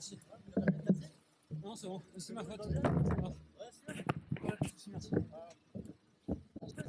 merci. Non, c'est bon, c'est ma faute. Merci. Ça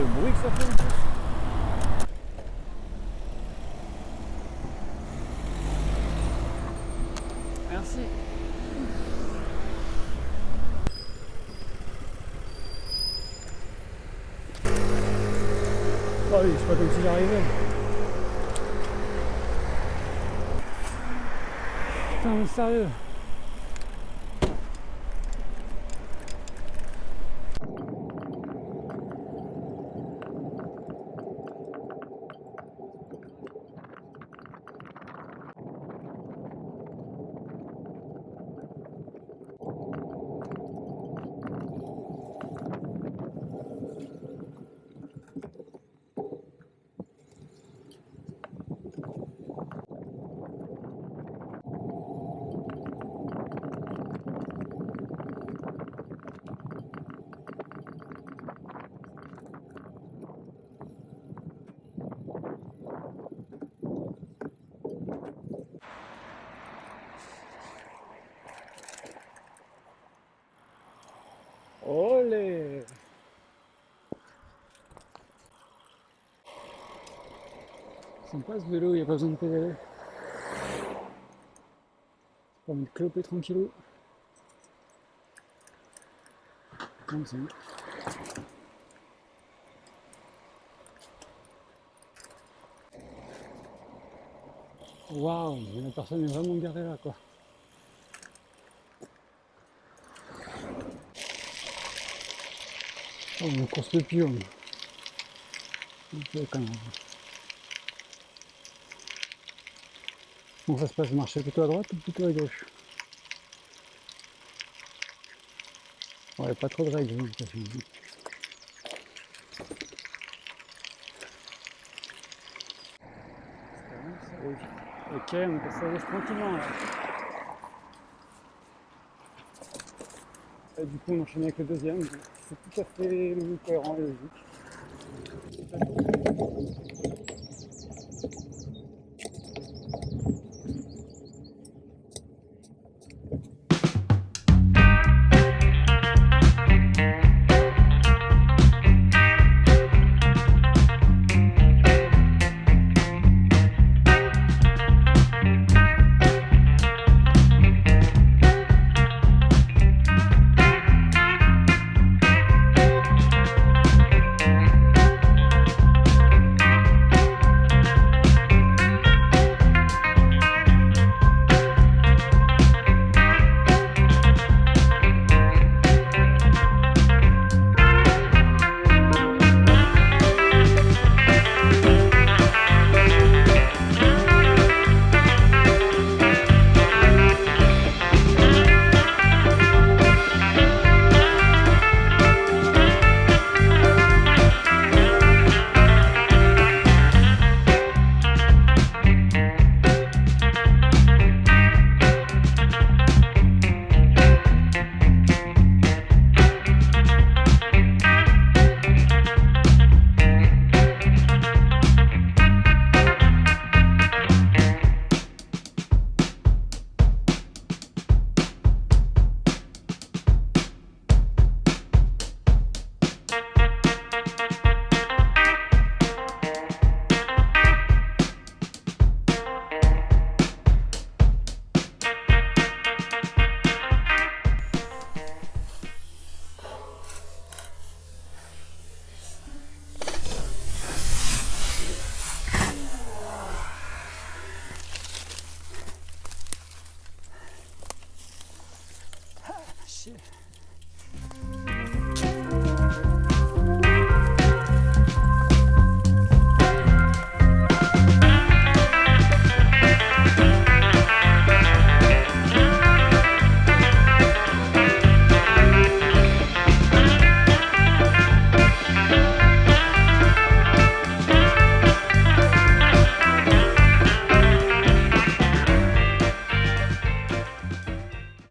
le bruit que ça fait. Merci. Ah oui, c'est pas comme si j'arrivais. Putain mais sérieux. Olé Sympa ce vélo, il n'y a pas besoin de pédaler. Pas envie de tranquillou. Comme ça. Waouh, la personne est vraiment garée là quoi. On course le pion. Ok, quand même. Comment ça se passe Marcher plutôt à droite ou plutôt à gauche? Ouais, pas trop de règles. Oui. Ok, on peut se tranquillement là. Et du coup, on enchaîne avec le deuxième. C'est tout à fait cohérent et logique.